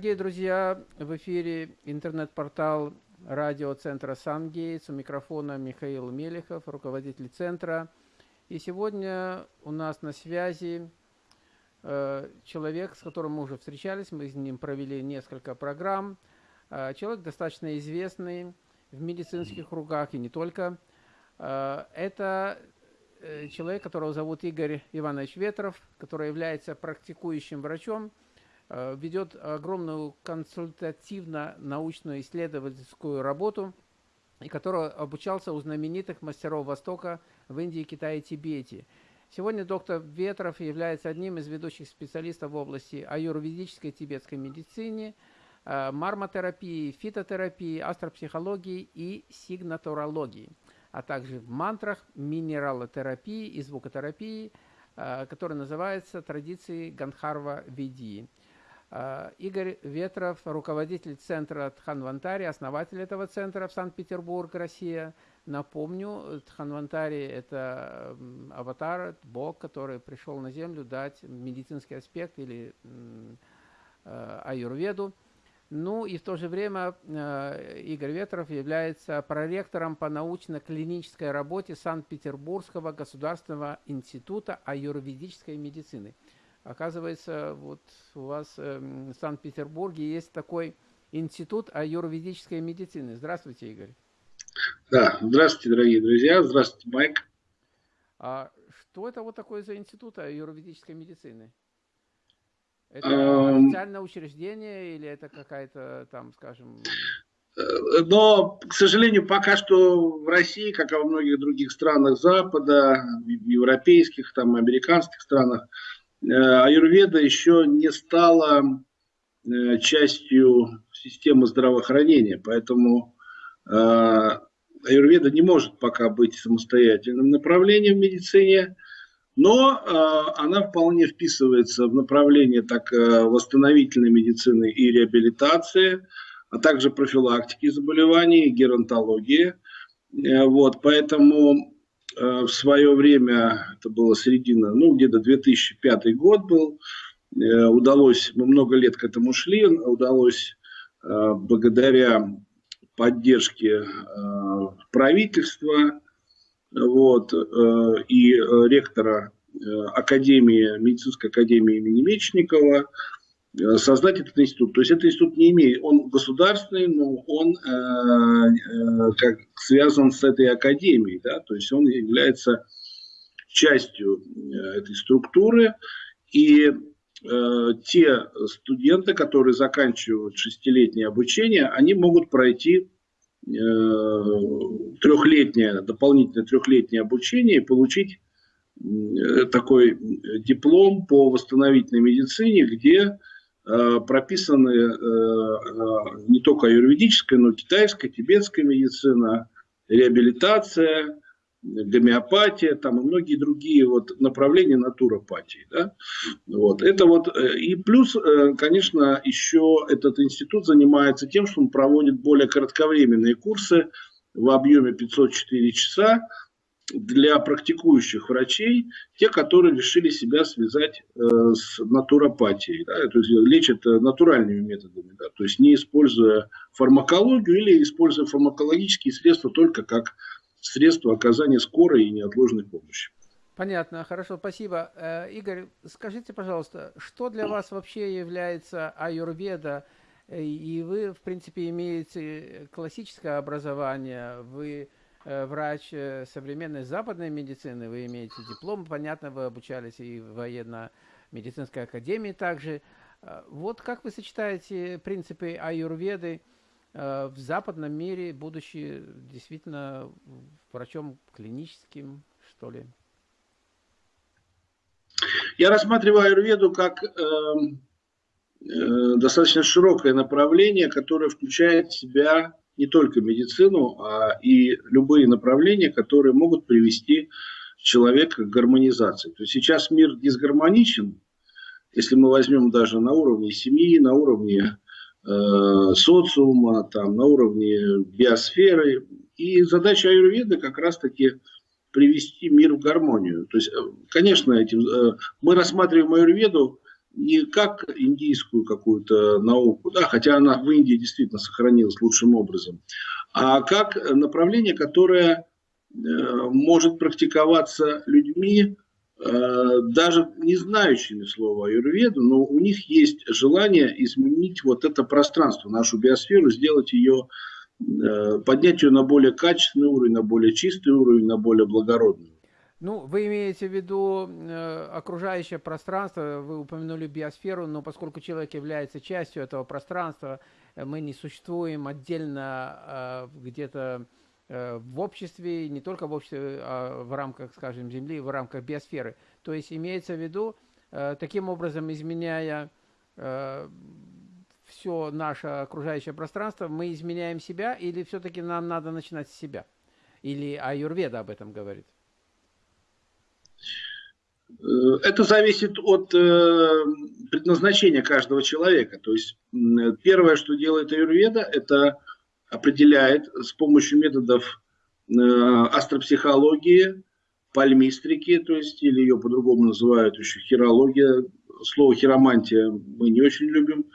Дорогие друзья, в эфире интернет-портал радиоцентра «Сангейтс». У микрофона Михаил Мелехов, руководитель центра. И сегодня у нас на связи э, человек, с которым мы уже встречались, мы с ним провели несколько программ. Э, человек достаточно известный в медицинских кругах и не только. Э, это э, человек, которого зовут Игорь Иванович Ветров, который является практикующим врачом, ведет огромную консультативно-научную исследовательскую работу, и который обучался у знаменитых мастеров Востока в Индии, Китае и Тибете. Сегодня доктор Ветров является одним из ведущих специалистов в области аюрведической тибетской медицины, э, мармотерапии, фитотерапии, астропсихологии и сигнатурологии, а также в мантрах, минералотерапии и звукотерапии, э, которая называется традиции Гандхарва Ведии. А, Игорь Ветров, руководитель центра Тханвантари, основатель этого центра в Санкт-Петербург, Россия. Напомню, Тханвантари – это аватар, бог, который пришел на Землю дать медицинский аспект или э, аюрведу. Ну и в то же время э, Игорь Ветров является проректором по научно-клинической работе Санкт-Петербургского государственного института аюрведической медицины – Оказывается, вот у вас э, в Санкт-Петербурге есть такой институт аюрведической медицины. Здравствуйте, Игорь. Да, здравствуйте, дорогие друзья. Здравствуйте, Майк. А что это вот такое за институт аюрведической медицины? Это эм... официальное учреждение или это какая-то там, скажем... Но, к сожалению, пока что в России, как и во многих других странах Запада, европейских, там, американских странах, аюрведа еще не стала э, частью системы здравоохранения, поэтому э, аюрведа не может пока быть самостоятельным направлением в медицине, но она вполне вписывается в направление так восстановительной медицины и реабилитации, а также профилактики заболеваний, геронтологии. Вот, поэтому Э, в свое время, это было середина, ну, где-то 2005 год был, э, удалось, мы много лет к этому шли, удалось э, благодаря поддержке правительства вот, и ректора Академии, медицинской академии имени Мечникова, Э, создать этот институт. То есть этот институт не имеет, он государственный, но он э, э, как связан с этой академией, да, то есть он является частью э, этой структуры. И э, те студенты, которые заканчивают шестилетнее обучение, они могут пройти э, трехлетнее, дополнительное трехлетнее обучение и получить такой диплом по восстановительной медицине, где Э, прописаны э, э, не только юридическая, но и китайская, тибетская медицина, реабилитация, гомеопатия, там и многие другие вот направления натуропатии. Да? Вот. Это вот, и плюс, конечно, еще этот институт занимается тем, что он проводит более кратковременные курсы в объеме 504 часа, для практикующих врачей, те, которые решили себя связать э, с натуропатией, да, то есть лечат э, натуральными методами, да, то есть не используя фармакологию или используя фармакологические средства только как средство оказания скорой и неотложной помощи. Понятно, хорошо, спасибо. Э, Игорь, скажите, пожалуйста, что для вас вообще является аюрведа? И вы, в принципе, имеете классическое образование, вы Э, врач э, современной западной медицины, вы имеете диплом, понятно, вы обучались и в военно-медицинской академии также. Э, вот как вы сочетаете принципы аюрведы в западном мире, будучи действительно врачом клиническим, что ли? Я рассматриваю аюрведу как э, э, достаточно широкое направление, которое включает в себя не только медицину, а и любые направления, которые могут привести человека к гармонизации. То есть сейчас мир дисгармоничен, если мы возьмем даже на уровне семьи, на уровне э, социума, там, на уровне биосферы. И задача аюрведы как раз-таки привести мир в гармонию. То есть, э, конечно, этим, э, мы рассматриваем аюрведу не как индийскую какую-то науку, да, хотя она в Индии действительно сохранилась лучшим образом, а как направление, которое э, может практиковаться людьми, э, даже не знающими слова аюрведу, но у них есть желание изменить вот это пространство, нашу биосферу, сделать ее, э, поднять ее на более качественный уровень, на более чистый уровень, на более благородный. Ну, вы имеете в виду э, окружающее пространство, вы упомянули биосферу, но поскольку человек является частью этого пространства, э, мы не существуем отдельно э, где-то э, в обществе, не только в обществе, а в рамках, скажем, Земли, в рамках биосферы. То есть имеется в виду, э, таким образом изменяя э, все наше окружающее пространство, мы изменяем себя или все-таки нам надо начинать с себя? Или Аюрведа об этом говорит? Э, это зависит от э, предназначения каждого человека. То есть первое, что делает аюрведа, это определяет с помощью методов э, астропсихологии, пальмистрики, то есть, или ее по-другому называют еще хирология. Слово хиромантия мы не очень любим.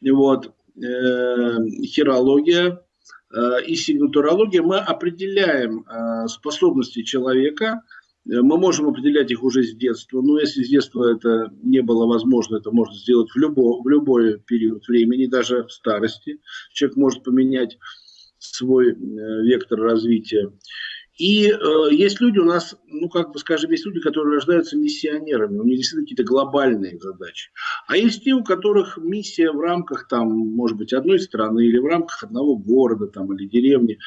Вот. Хирология и сигнатурология мы определяем способности человека – мы можем определять их уже с детства, но если с детства это не было возможно, это можно сделать в, любо, в любой период времени, даже в старости. Человек может поменять свой э, вектор развития. И э, есть люди у нас, ну как бы скажем, есть люди, которые рождаются миссионерами, у них действительно какие-то глобальные задачи. А есть те, у которых миссия в рамках, там, может быть, одной страны или в рамках одного города там, или деревни,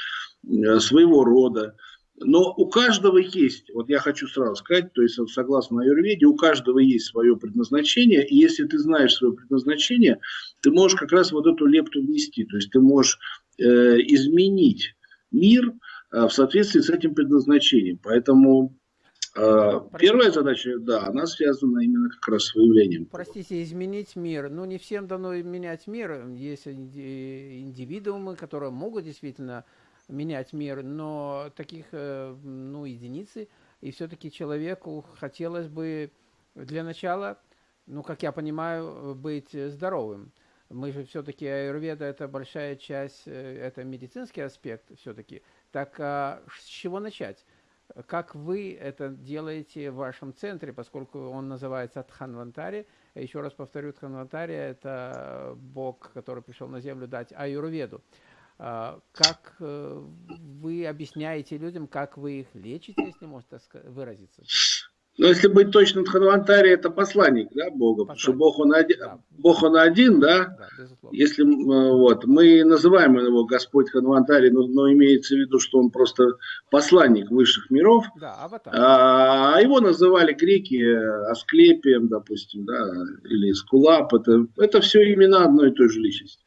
э, своего рода. Но у каждого есть, вот я хочу сразу сказать, то есть согласно Аюрведе, у каждого есть свое предназначение, и если ты знаешь свое предназначение, ты можешь как раз вот эту лепту внести, то есть ты можешь э, изменить мир э, в соответствии с этим предназначением. Поэтому э, Первая задача, да, она связана именно как раз с выявлением. Простите, изменить мир. Ну, не всем дано менять мир. Есть индивидуумы, которые могут действительно менять мир, но таких, э, ну, единицы, и все-таки человеку хотелось бы для начала, ну, как я понимаю, быть здоровым. Мы же все-таки аюрведа это большая часть, э, это медицинский аспект все-таки. Так а с чего начать? Как вы это делаете в вашем центре, поскольку он называется Тханвантари? Еще раз повторю, Тханвантари – это Бог, который пришел на землю дать аюрведу. А, как э, вы объясняете людям, как вы их лечите, если можно выразиться? Но если быть точным, Дханвантари это посланник да, Бога, посланник. потому что Бог он один, да. Бог он один, да? да если вот мы называем его Господь Ханвантари, но, но имеется в виду, что он просто посланник высших миров. Да, аватар. А, а его называли греки Асклепием, допустим, да, или Скулап. Это, это все имена одной и той же личности.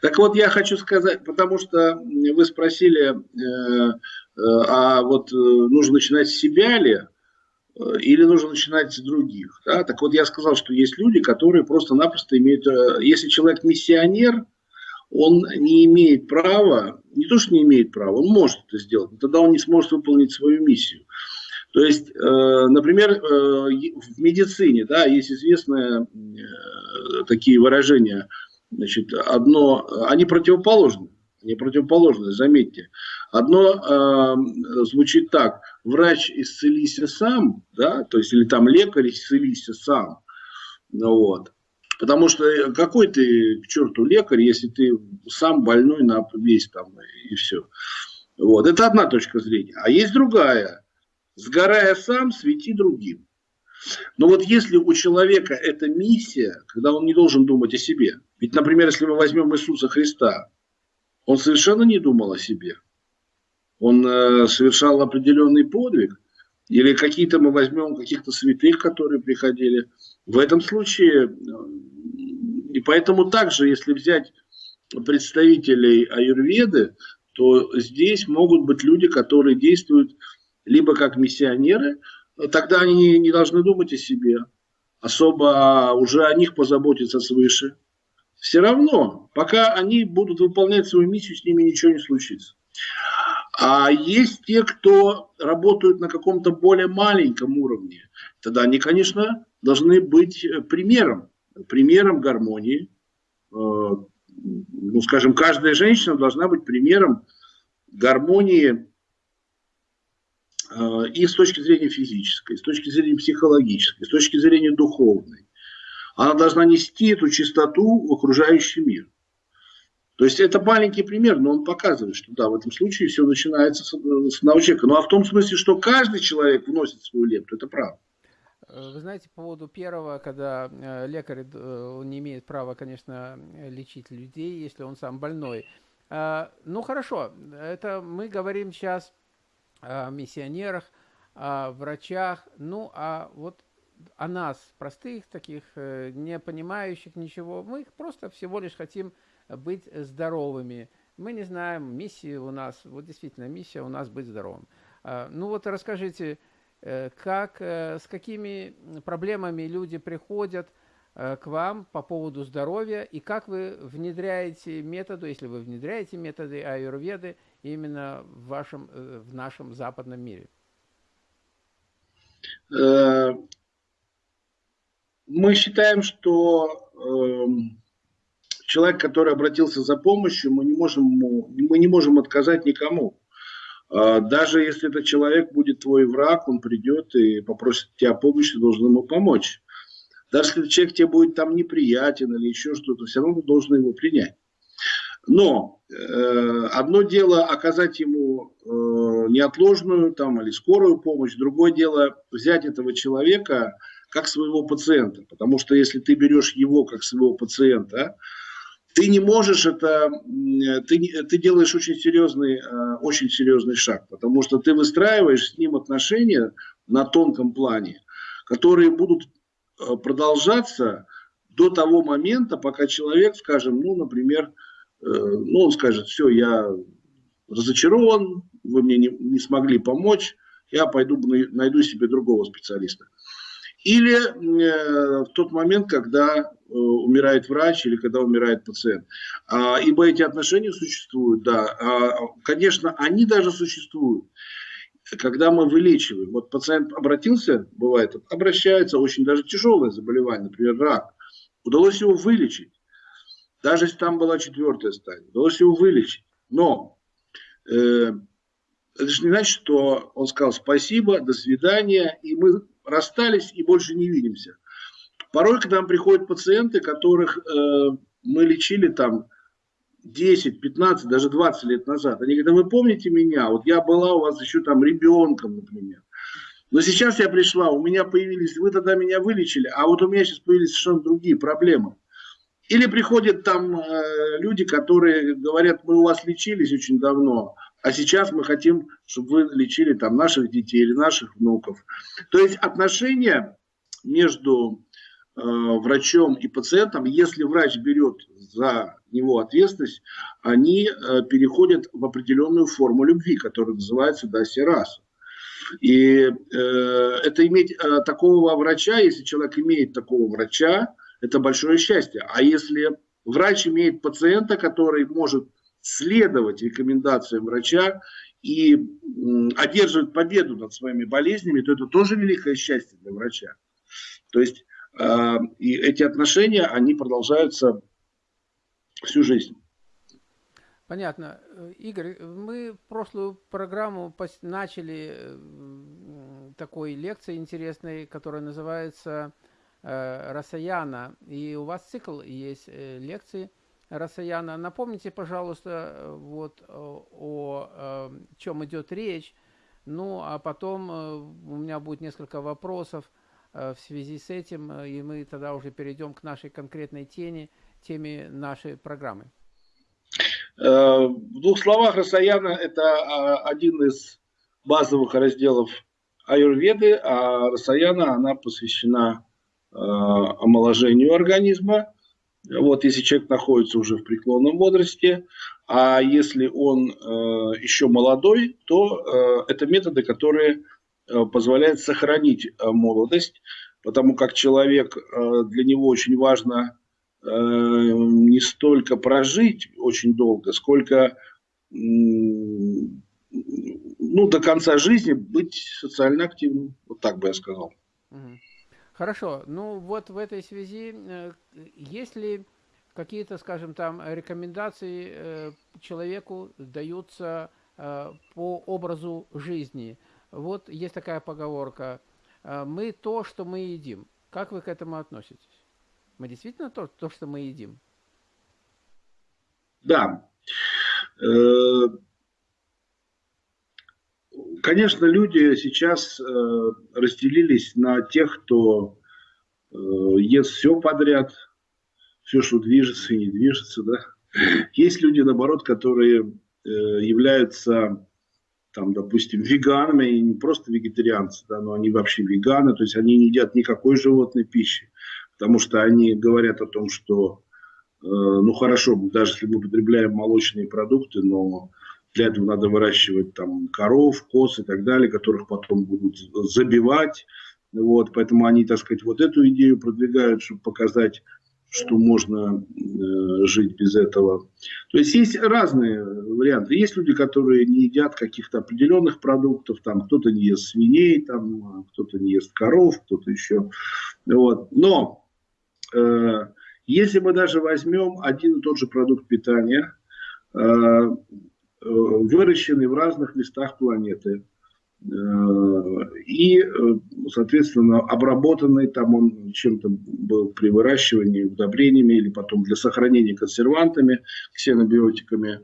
Так вот, я хочу сказать, потому что вы спросили, э, э, а вот э, нужно начинать с себя ли? Э, или нужно начинать с других. Да? Так вот, я сказал, что есть люди, которые просто-напросто имеют... Э, если человек миссионер, он не имеет права, не то, что не имеет права, он может это сделать, но тогда он не сможет выполнить свою миссию. То есть, э, например, в медицине да, есть известные такие выражения, значит, одно, они противоположны, они противоположны, заметьте. Одно звучит так – врач исцелись сам, да, то есть или там лекарь исцелись сам, вот. Потому что э, какой ты к черту лекарь, если ты сам больной на весь там и все. Вот. Это одна точка зрения. А есть другая. Сгорая сам, свети другим. Но вот если у человека эта миссия, когда он не должен думать о себе. Ведь, например, если мы возьмем Иисуса Христа, он совершенно не думал о себе он э, совершал определенный подвиг, или какие-то мы возьмем каких-то святых, которые приходили. В этом случае, э, и поэтому также, если взять представителей аюрведы, то здесь могут быть люди, которые действуют либо как миссионеры, тогда они не должны думать о себе, особо уже о них позаботиться свыше. Все равно, пока они будут выполнять свою миссию, с ними ничего не случится. А есть те, кто работают на каком-то более маленьком уровне. Тогда они, конечно, должны быть э, примером примером гармонии. Ну, скажем, каждая женщина должна быть примером гармонии и с точки зрения физической, и с точки зрения психологической, и с точки зрения духовной. Она должна нести эту чистоту в окружающий мир. То есть это маленький пример, но он показывает, что да, в этом случае все начинается с, с одного человека. Ну а в том смысле, что каждый человек вносит свою лепту, это правда. Вы знаете, по поводу первого, когда э, лекарь э, он не имеет права, конечно, лечить людей, если он сам больной. Э, ну хорошо, это мы говорим сейчас о миссионерах, о врачах, ну а вот о нас, простых таких, не понимающих ничего, мы их просто всего лишь хотим быть здоровыми. Мы не знаем, миссии у нас, вот действительно, миссия у нас быть здоровым. Ну вот расскажите, Э, как, э, с какими проблемами люди приходят э, к вам по поводу здоровья и как вы внедряете методы, если вы внедряете методы аюрведы именно в, вашем, в нашем западном мире? Мы считаем, что эм, человек, который обратился за помощью, мы не можем, мы не можем отказать никому. А, даже если этот человек будет твой враг, он придет и попросит тебя помощи, ты должен ему помочь. Даже если человек тебе будет там неприятен или еще что-то, все равно ты должен его принять. Но э, одно дело оказать ему э, неотложную там, или скорую помощь, другое дело взять этого человека как своего пациента. Потому что если ты берешь его как своего пациента, ты не можешь это, ты, ты делаешь очень серьезный, э, очень серьезный шаг, потому что ты выстраиваешь с ним отношения на тонком плане, которые будут э, продолжаться до того момента, пока человек, скажем, ну, например, э, ну, он скажет, все, я разочарован, вы мне не, не смогли помочь, я пойду найду себе другого специалиста. Или э, в тот момент, когда э, умирает врач или когда умирает пациент. А, ибо эти отношения существуют, да. А, конечно, они даже существуют. Когда мы вылечиваем, вот пациент обратился, бывает, обращается, очень даже тяжелое заболевание, например, рак. Удалось его вылечить. Даже если там была четвертая стадия, удалось его вылечить. Но э, это же не значит, что он сказал спасибо, до свидания, и мы расстались и больше не видимся. Порой к нам приходят пациенты, которых э, мы лечили там 10, 15, даже 20 лет назад. Они говорят, вы помните меня? Вот я была у вас еще там ребенком, например. Но сейчас я пришла, у меня появились, вы тогда меня вылечили, а вот у меня сейчас появились совершенно другие проблемы. Или приходят там э, люди, которые говорят, мы у вас лечились очень давно, а сейчас мы хотим, чтобы вы лечили там наших детей или наших внуков. То есть отношения между э, врачом и пациентом, если врач берет за него ответственность, они э, переходят в определенную форму любви, которая называется дасираса. И э, это иметь э, такого врача, если человек имеет такого врача, это большое счастье. А если врач имеет пациента, который может следовать рекомендациям врача и одерживать победу над своими болезнями, то это тоже великое счастье для врача. То есть э, и эти отношения, они продолжаются всю жизнь. Понятно. Игорь, мы прошлую программу начали такой лекцией интересной, которая называется э, «Расаяна». И у вас цикл есть э, лекции – Расаяна. Напомните, пожалуйста, э, вот э, о, о э, чем идет речь. Ну, а потом у меня будет несколько вопросов в связи с этим, и мы тогда уже перейдем к нашей конкретной теме, теме нашей программы. В двух словах, Расаяна – это а, один из базовых разделов аюрведы, а Расаяна, она посвящена омоложению организма, вот если человек находится уже в преклонном возрасте, а если он э, еще молодой, то э, это методы, которые э, позволяют сохранить э, молодость, потому как человек, э, для него очень важно э, не столько прожить очень долго, сколько э, ну, до конца жизни быть социально активным. Вот так бы я сказал. Хорошо. Ну вот в этой связи, есть ли какие-то, скажем там, рекомендации человеку даются по образу жизни? Вот есть такая поговорка. Мы то, что мы едим. Как вы к этому относитесь? Мы действительно то, то что мы едим? Да. Э, конечно, люди сейчас э, разделились на тех, кто э, ест все подряд, все, что движется и не движется. Да? Есть люди, наоборот, которые являются, там, допустим, веганами, и не просто вегетарианцы, да, но они вообще веганы, то есть они не едят никакой животной пищи потому что они говорят о том, что, э, ну хорошо, даже если мы употребляем молочные продукты, но для этого надо выращивать там коров, коз и так далее, которых потом будут забивать. Вот, поэтому они, так сказать, вот эту идею продвигают, чтобы показать, что можно э, жить без этого. То есть есть разные варианты. Есть люди, которые не едят каких-то определенных продуктов, там кто-то не ест свиней, там кто-то не ест коров, кто-то еще. Вот. Но Э, если мы даже возьмем один и тот же продукт питания, э, э, выращенный в разных местах планеты, и, соответственно, обработанный там он чем-то был при выращивании удобрениями или потом для сохранения консервантами, ксенобиотиками.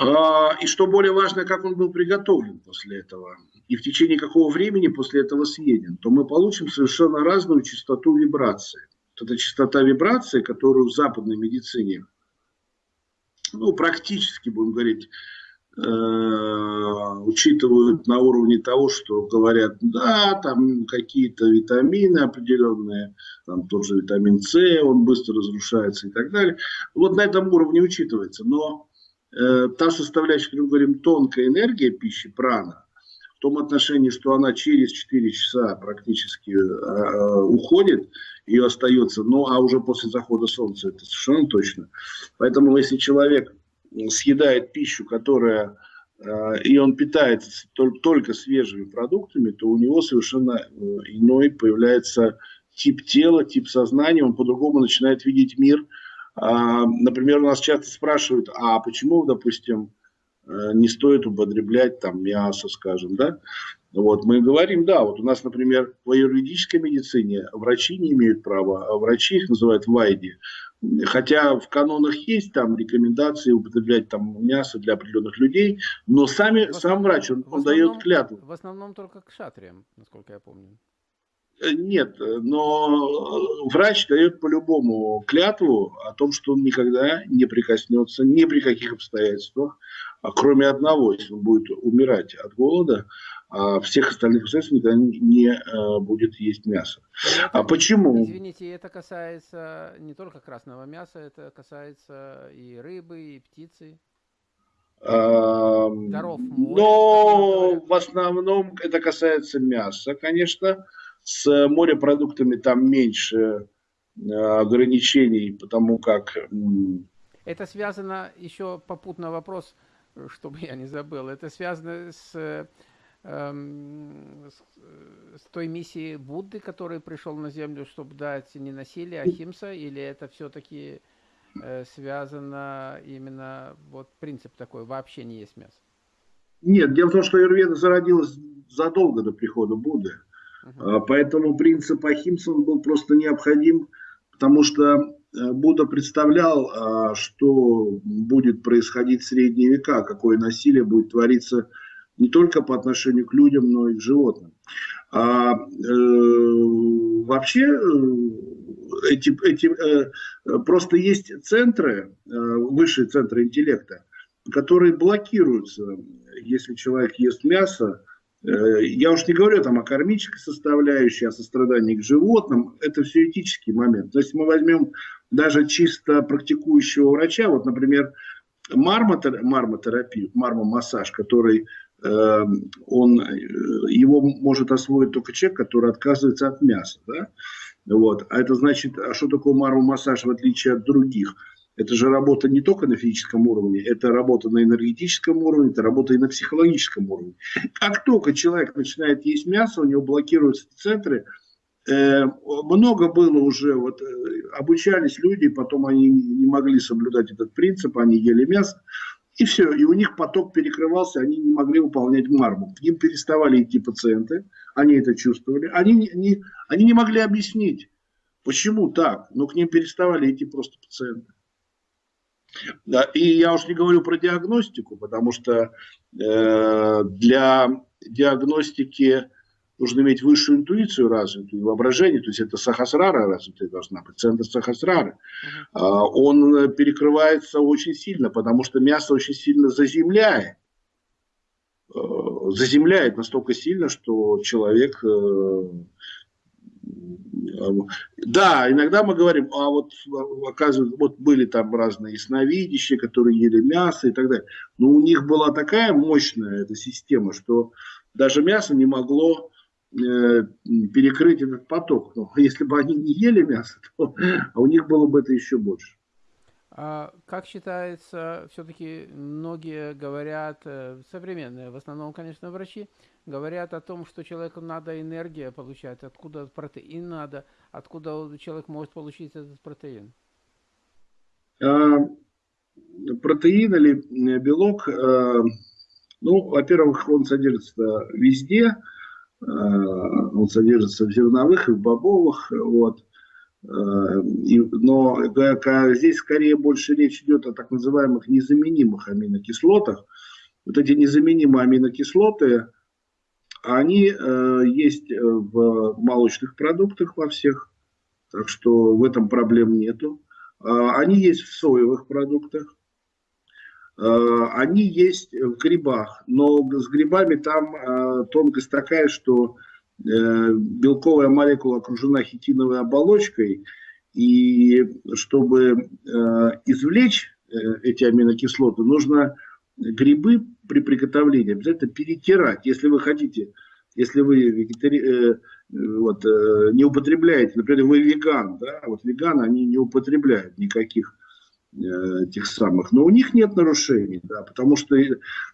А, и что более важно, как он был приготовлен после этого и в течение какого времени после этого съеден, то мы получим совершенно разную частоту вибрации. Вот частота вибрации, которую в западной медицине, ну, практически, будем говорить, э, учитывают на уровне того, что говорят, да, там какие-то витамины определенные, там тот же витамин С, он быстро разрушается и так далее. Вот на этом уровне учитывается. Но э, та составляющая, как мы говорим, тонкая энергия пищи, прана, в том отношении, что она через 4 часа практически э, уходит, ее остается, ну а уже после захода солнца это совершенно точно. Поэтому если человек съедает пищу, которая э, и он питается только, свежими продуктами, то у него совершенно э, иной появляется тип тела, тип сознания, он по-другому начинает видеть мир. А, например, у нас часто спрашивают, а почему, допустим, не стоит употреблять там мясо, скажем, да. Вот мы говорим, да, вот у нас, например, в юридической медицине врачи не имеют права, а врачи их называют вайди. Хотя в канонах есть там рекомендации употреблять там мясо для определенных людей, но сами, основном, сам врач, он, он дает клятву. В основном только к шатриям, насколько я помню. Э, нет, но врач дает по-любому клятву о том, что он никогда не прикоснется ни при каких обстоятельствах а кроме одного, если он будет умирать от голода, а всех остальных обстоятельств никогда не будет есть мясо. Это, а почему? Извините, это касается не только красного мяса, это касается и рыбы, и птицы. А, моря, но в основном это касается мяса, конечно. С морепродуктами там меньше ограничений, потому как... Это связано еще попутно вопрос – чтобы я не забыл. Это связано с, эм, с, той миссией Будды, который пришел на Землю, чтобы дать не насилие, а химса, или это все-таки э, связано именно, вот принцип такой, вообще не есть мясо? Нет, дело в том, что Юрведа зародилась задолго до прихода Будды. Uh-huh. Поэтому принцип Ахимса он был просто необходим, потому что Э, Будда представлял, а, что будет происходить в средние века, какое насилие будет твориться не только по отношению к людям, но и к животным. А, э, вообще э, эти, эти, э, просто есть центры, э, высшие центры интеллекта, которые блокируются, если человек ест мясо, я уж не говорю там о кармической составляющей, о сострадании к животным. Это все этический момент. То есть мы возьмем даже чисто практикующего врача, вот, например, мармотерапию, мармомассаж, который э, он, э, его может освоить только человек, который отказывается от мяса. Да? Вот. А это значит, а что такое мармомассаж в отличие от других? Это же работа не только на физическом уровне, это работа на энергетическом уровне, это работа и на психологическом уровне. Как только человек начинает есть мясо, у него блокируются центры, э, много было уже, вот, э, обучались люди, потом они не могли соблюдать этот принцип, они ели мясо, и все, и у них поток перекрывался, они не могли выполнять марму. К ним переставали идти пациенты, они это чувствовали, они не, они не могли объяснить, почему так, но к ним переставали идти просто пациенты. Да, и я уж не говорю про диагностику, потому что э, для диагностики нужно иметь высшую интуицию развитую, воображение, то есть это сахасрара развитая должна быть, центр сахасрары. Uh-huh. Он перекрывается очень сильно, потому что мясо очень сильно заземляет. Э, заземляет настолько сильно, что человек э, да, иногда мы говорим, а вот оказывается, вот были там разные ясновидящие, которые ели мясо и так далее. Но у них была такая мощная эта система, что даже мясо не могло э, перекрыть этот поток. Но если бы они не ели мясо, то а у них было бы это еще больше. А как считается, все-таки многие говорят, э, современные, в основном, конечно, врачи, говорят о том, что человеку надо энергия получать, откуда протеин надо, откуда человек может получить этот протеин. А, протеин или белок, а, ну, во-первых, он содержится везде, он содержится в зерновых и в бобовых, вот. Э, но здесь скорее больше речь идет о так называемых незаменимых аминокислотах. Вот эти незаменимые аминокислоты, они э, есть в молочных продуктах во всех, так что в этом проблем нету. Э, они есть в соевых продуктах, они есть в грибах, но с грибами там тонкость такая, что Э, белковая молекула окружена хитиновой оболочкой, и чтобы э, извлечь э, эти аминокислоты, нужно грибы при приготовлении обязательно перетирать. Если вы хотите, если вы вегетари... вот, не употребляете, например, вы веган, да, вот веганы, они не употребляют никаких этих самых. Но у них нет нарушений, да, потому что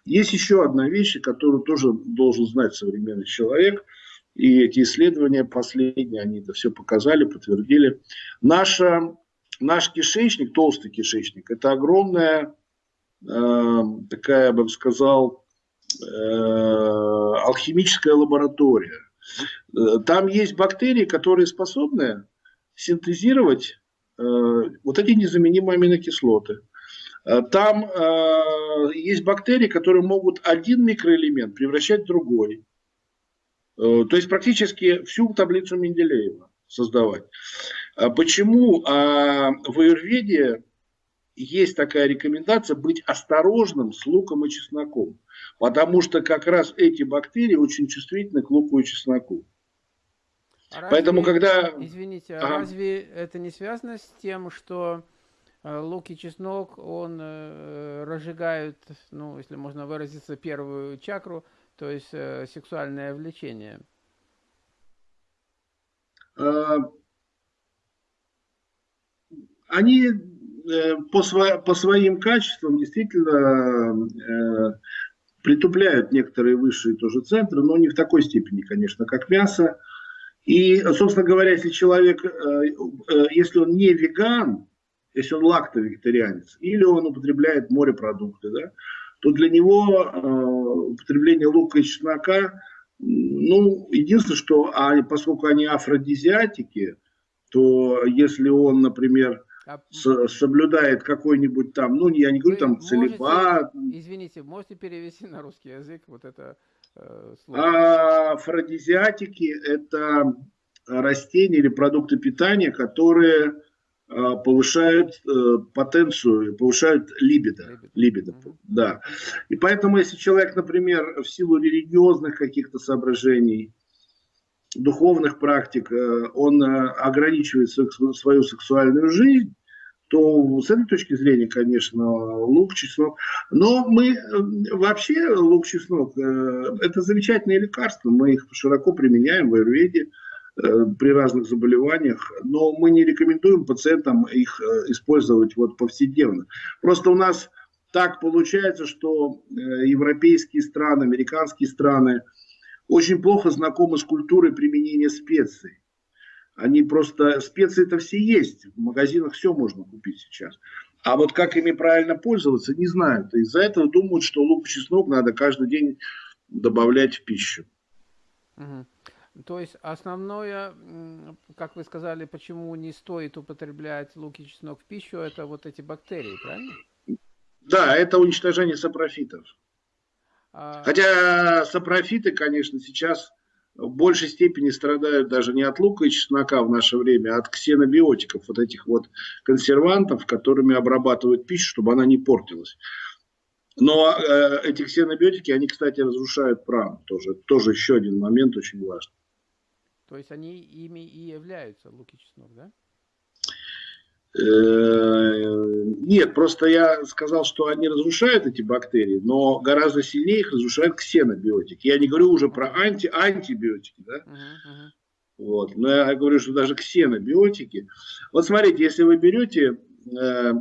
есть еще одна вещь, которую тоже должен знать современный человек – и эти исследования последние, они это все показали, подтвердили. Наша, наш кишечник, толстый кишечник, это огромная э, такая, я бы сказал, э, алхимическая лаборатория. Э, там есть бактерии, которые способны синтезировать э, вот эти незаменимые аминокислоты. Э, там э, есть бактерии, которые могут один микроэлемент превращать в другой. Э, то есть практически всю таблицу Менделеева создавать. А почему а в Аюрведе есть такая рекомендация быть осторожным с луком и чесноком? Потому что как раз эти бактерии очень чувствительны к луку и чесноку. А разве, Поэтому когда... Извините, а, а разве это не связано с тем, что э, лук и чеснок, он э, разжигают, ну, если можно выразиться, первую чакру, то есть э, сексуальное влечение? А, они э, по, сво, по своим качествам действительно э, притупляют некоторые высшие тоже центры, но не в такой степени, конечно, как мясо. И, собственно говоря, если человек, э, если он не веган, если он лактовегетарианец, или он употребляет морепродукты, да, то для него э, употребление лука и чеснока, ну, единственное, что а, поскольку они афродизиатики, то если он, например, а... с, соблюдает какой-нибудь там, ну, я не говорю там целебат. Извините, можете перевести на русский язык вот это э, слово? А, афродизиатики – это растения или продукты питания, которые повышают э, потенцию, повышают либидо. либидо да. И поэтому, если человек, например, в силу религиозных каких-то соображений, духовных практик, э, он ограничивает свою сексуальную жизнь, то с этой точки зрения, конечно, лук, чеснок. Но мы вообще лук, чеснок, это замечательные лекарства, мы их широко применяем в аюрведе. Э, при разных заболеваниях, но мы не рекомендуем пациентам их э, использовать вот повседневно. Просто у нас так получается, что э, европейские страны, американские страны очень плохо знакомы с культурой применения специй. Они просто, специи-то все есть, в магазинах все можно купить сейчас. А вот как ими правильно пользоваться, не знают. Из-за этого думают, что лук и чеснок надо каждый день добавлять в пищу. Угу. То есть основное, как вы сказали, почему не стоит употреблять лук и чеснок в пищу, это вот эти бактерии, правильно? Да, это уничтожение сапрофитов. А... Хотя сапрофиты, конечно, сейчас в большей степени страдают даже не от лука и чеснока в наше время, а от ксенобиотиков, вот этих вот консервантов, которыми обрабатывают пищу, чтобы она не портилась. Но э, эти ксенобиотики, они, кстати, разрушают пран тоже. Тоже еще один момент очень важный. То есть они ими и являются, лук и чеснок, да? Э, нет, просто я сказал, что они разрушают эти бактерии, но гораздо сильнее их разрушают ксенобиотики. Я не говорю уже про анти антибиотики, да? Uh -huh, Вот. Но я говорю, что даже ксенобиотики. Вот смотрите, если вы берете э,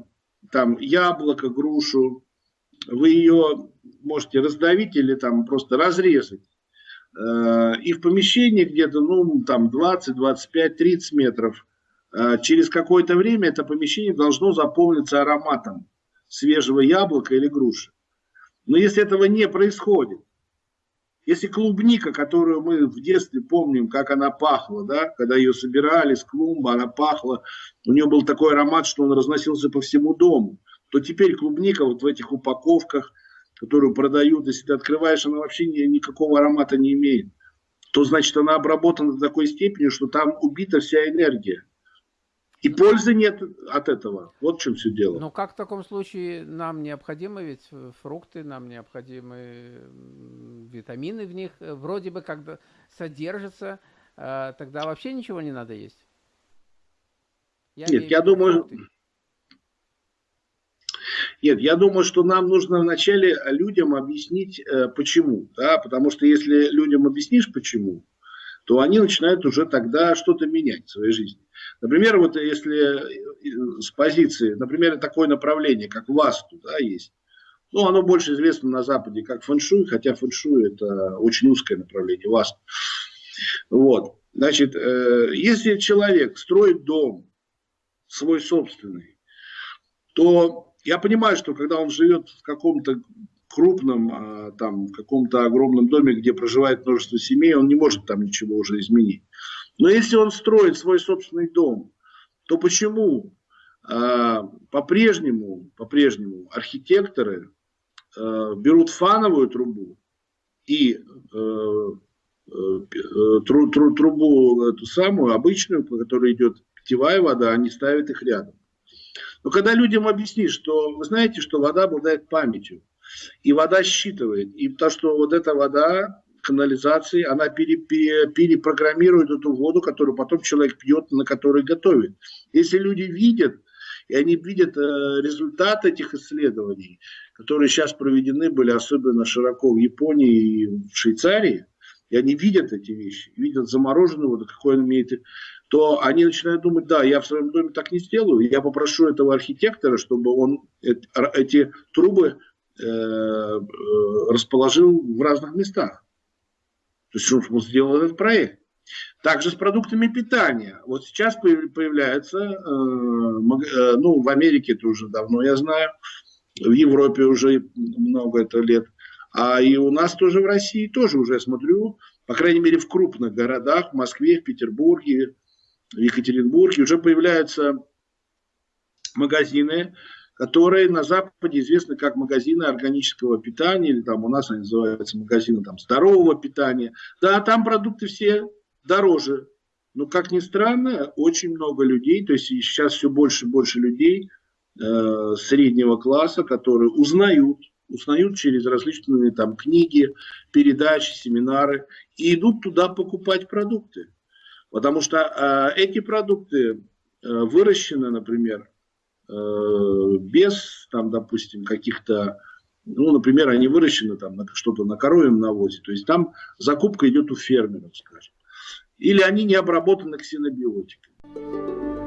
там яблоко, грушу, вы ее можете раздавить или там просто разрезать. Э, и в помещении где-то, ну, там 20, 25, 30 метров, э, через какое-то время это помещение должно заполниться ароматом свежего яблока или груши. Но если этого не происходит, если клубника, которую мы в детстве помним, как она пахла, да, когда ее собирали с клумбы, она пахла, у нее был такой аромат, что он разносился по всему дому, то теперь клубника вот в этих упаковках – которую продают, если ты открываешь, она вообще ни, никакого аромата не имеет, то значит она обработана до такой степени, что там убита вся энергия. И пользы нет от этого. Вот в чем все дело. Но как в таком случае нам необходимы ведь фрукты, нам необходимы витамины в них, вроде бы как содержатся, э, тогда вообще ничего не надо есть? Я нет, я думаю... Фрукты. Нет, я думаю, что нам нужно вначале людям объяснить, э, почему. Да? Потому что если людям объяснишь, почему, то они начинают уже тогда что-то менять в своей жизни. Например, вот если э, с позиции, например, такое направление, как васту, да, есть. Ну, оно больше известно на Западе как фэншуй, хотя фэншуй это очень узкое направление, васту. Вот. Значит, э, если человек строит дом свой собственный, то я понимаю, что когда он живет в каком-то крупном, а, там, каком-то огромном доме, где проживает множество семей, он не может там ничего уже изменить. Но если он строит свой собственный дом, то почему э, по-прежнему, по-прежнему архитекторы э, берут фановую трубу и тру, тру, трубу эту самую обычную, по которой идет питьевая вода, они ставят их рядом. Но когда людям объяснишь, что вы знаете, что вода обладает памятью, и вода считывает, и то, что вот эта вода канализации, она пере, пере, перепрограммирует эту воду, которую потом человек пьет, на которой готовит. Если люди видят, и они видят э, результат этих исследований, которые сейчас проведены были особенно широко в Японии и в Швейцарии, и они видят эти вещи, видят замороженную воду, какой он имеет то они начинают думать, да, я в своем доме так не сделаю, я попрошу этого архитектора, чтобы он эти трубы э, э, расположил в разных местах. То есть он сделал этот проект. Также с продуктами питания. Вот сейчас появляется, э, ну, в Америке это уже давно, я знаю, в Европе уже много это лет, а и у нас тоже в России тоже уже смотрю, по крайней мере в крупных городах, в Москве, в Петербурге, в Екатеринбурге уже появляются магазины, которые на Западе известны как магазины органического питания, или там у нас они называются магазины там, здорового питания. Да, там продукты все дороже. Но, как ни странно, очень много людей, то есть сейчас все больше и больше людей э, среднего класса, которые узнают, узнают через различные там книги, передачи, семинары, и идут туда покупать продукты. Потому что э, эти продукты э, выращены, например, э, без, там, допустим, каких-то, ну, например, они выращены там на что-то на коровьем навозе, то есть там закупка идет у фермеров, скажем. Или они не обработаны ксенобиотиками.